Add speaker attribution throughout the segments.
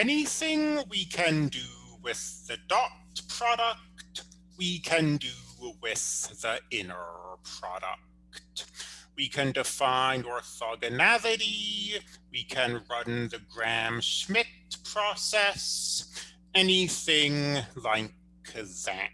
Speaker 1: anything we can do with the dot product, we can do with the inner product. We can define orthogonality, we can run the Gram-Schmidt process, anything like that.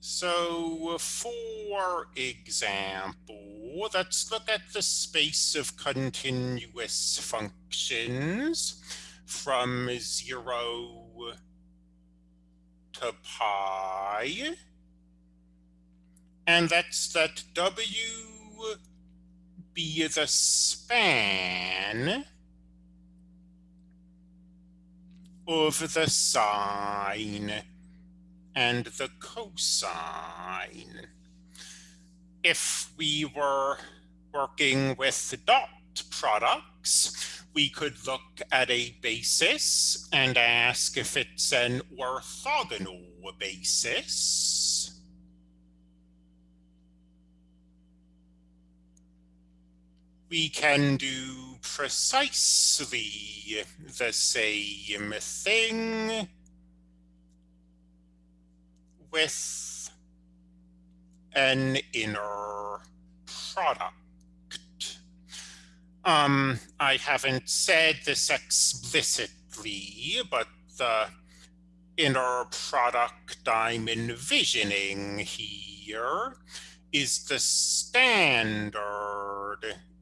Speaker 1: So for example, let's look at the space of continuous functions from zero to pi. And that's that W be the span of the sine and the cosine. If we were working with dot products, we could look at a basis and ask if it's an orthogonal basis. We can do precisely the same thing with an inner product. Um, I haven't said this explicitly, but the inner product I'm envisioning here is the standard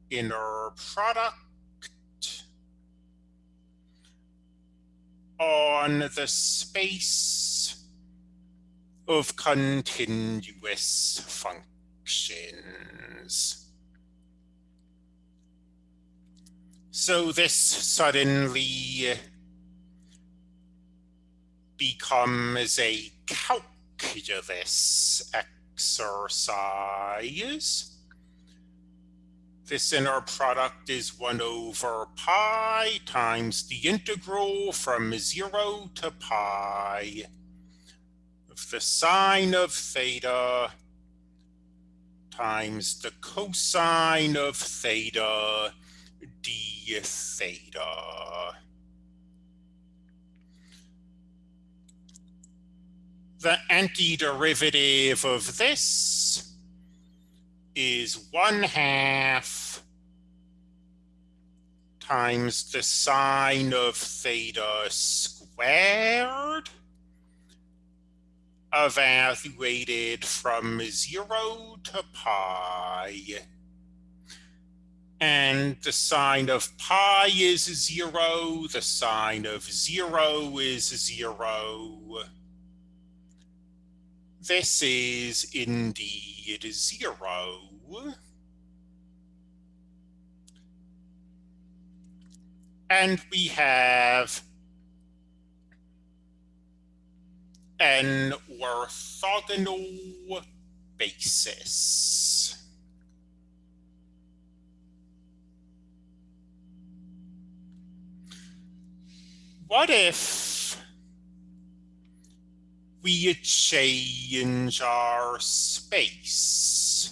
Speaker 1: inner product on the space of continuous functions. So this suddenly becomes a calculus exercise. This inner product is 1 over pi times the integral from 0 to pi the sine of theta times the cosine of theta d theta. The antiderivative of this is 1 half times the sine of theta squared evaluated from zero to pi. And the sine of pi is zero, the sine of zero is zero. This is indeed zero. And we have an orthogonal basis. What if we change our space?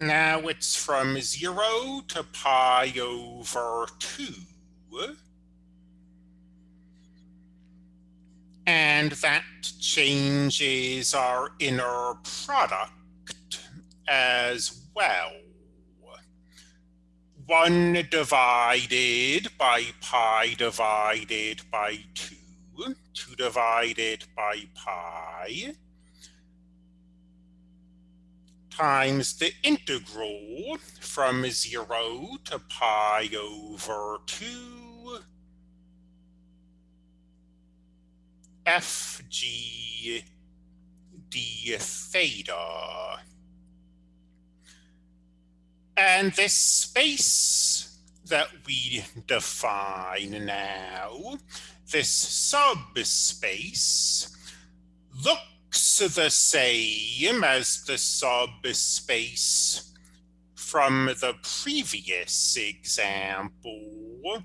Speaker 1: Now it's from 0 to pi over 2. And that changes our inner product as well. 1 divided by pi divided by 2, 2 divided by pi, times the integral from 0 to pi over 2 fg d theta. And this space that we define now, this subspace, looks the same as the subspace from the previous example,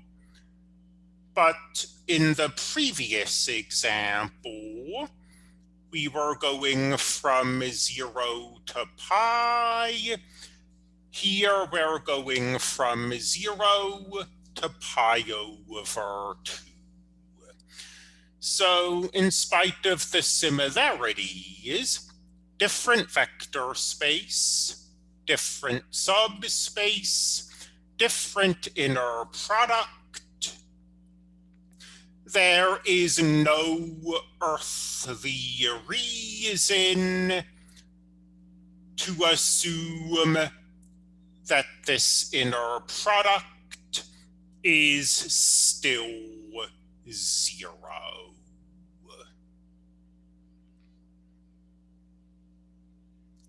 Speaker 1: but in the previous example, we were going from 0 to pi. Here we're going from 0 to pi over 2. So in spite of the similarities, different vector space, different subspace, different inner product, there is no earthly reason to assume that this inner product is still zero.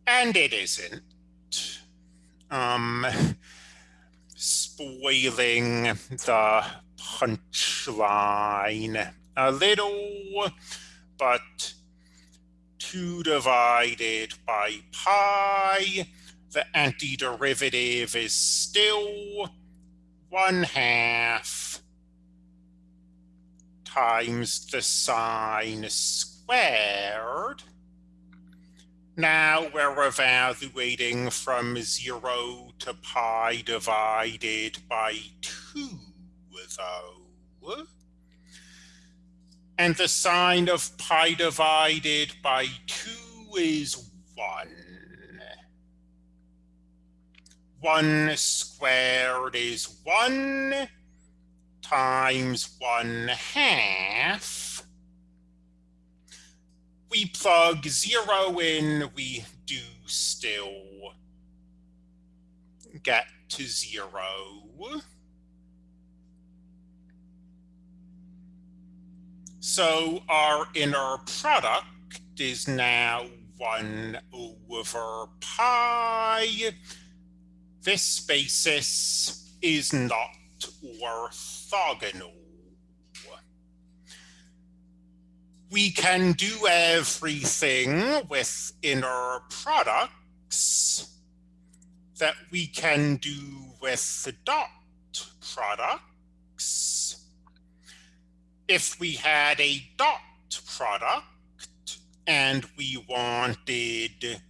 Speaker 1: And it isn't. Um, spoiling the punchline. A little, but 2 divided by pi, the antiderivative is still 1 half times the sine squared. Now we're evaluating from 0 to pi divided by 2, though. And the sine of pi divided by 2 is 1. 1 squared is 1 times 1 half we plug zero in, we do still get to zero. So our inner product is now 1 over pi. This basis is not orthogonal. we can do everything with inner products that we can do with the dot products. If we had a dot product and we wanted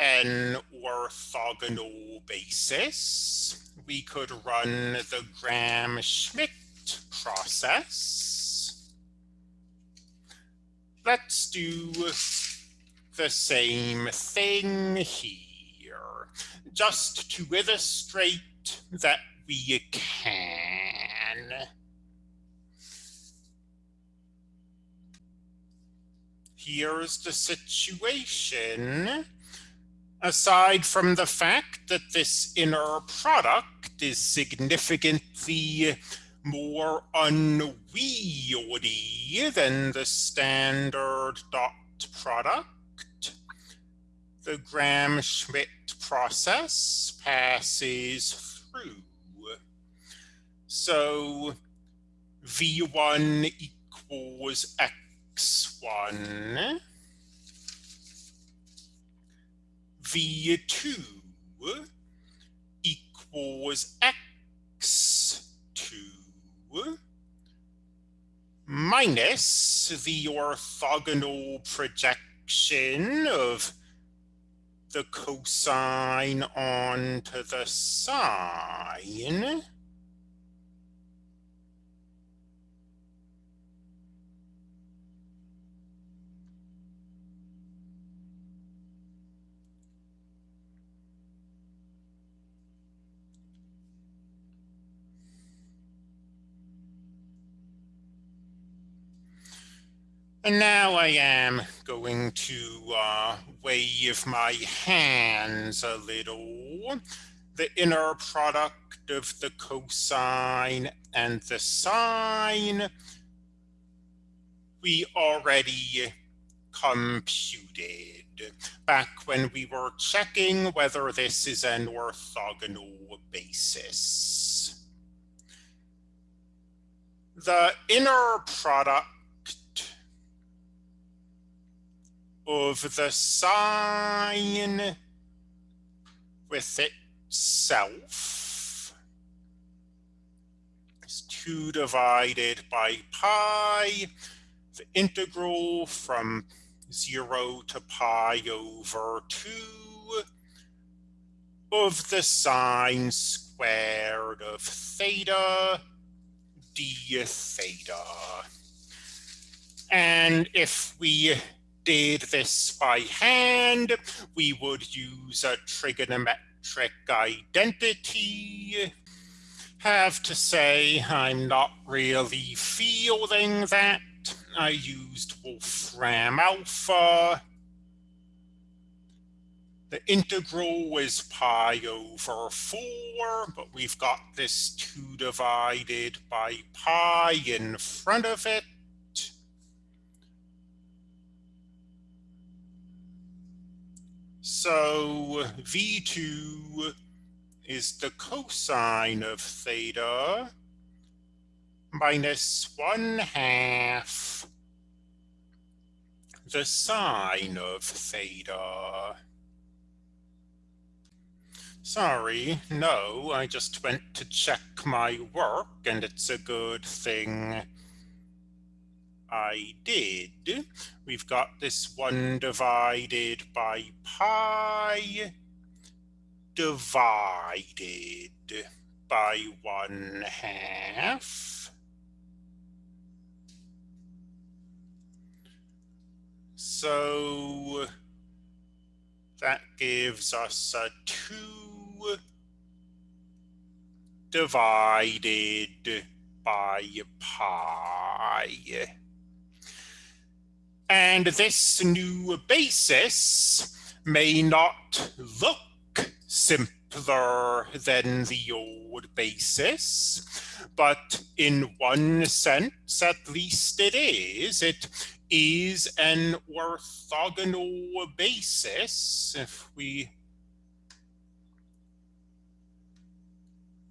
Speaker 1: an orthogonal basis, we could run the Gram-Schmidt process let's do the same thing here, just to illustrate that we can. Here's the situation. Aside from the fact that this inner product is significantly more unwieldy than the standard dot product. The Gram-Schmidt process passes through. So V1 equals X1. V2 equals X2 minus the orthogonal projection of the cosine onto the sine. And now I am going to uh, wave my hands a little. The inner product of the cosine and the sine, we already computed back when we were checking whether this is an orthogonal basis. The inner product of the sine with itself is 2 divided by pi. the integral from 0 to pi over 2 of the sine squared of theta d theta. And if we did this by hand, we would use a trigonometric identity. Have to say, I'm not really feeling that. I used Wolfram Alpha. The integral is pi over 4, but we've got this 2 divided by pi in front of it. So V2 is the cosine of theta minus 1 half the sine of theta. Sorry, no, I just went to check my work and it's a good thing I did. We've got this 1 mm. divided by pi divided by 1 mm. half. So that gives us a 2 divided by pi. And this new basis may not look simpler than the old basis, but in one sense, at least it is. It is an orthogonal basis. If we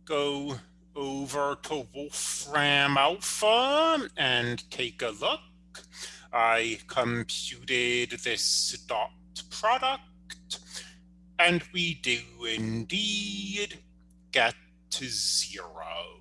Speaker 1: go over to Wolfram Alpha and take a look, I computed this dot product and we do indeed get to zero.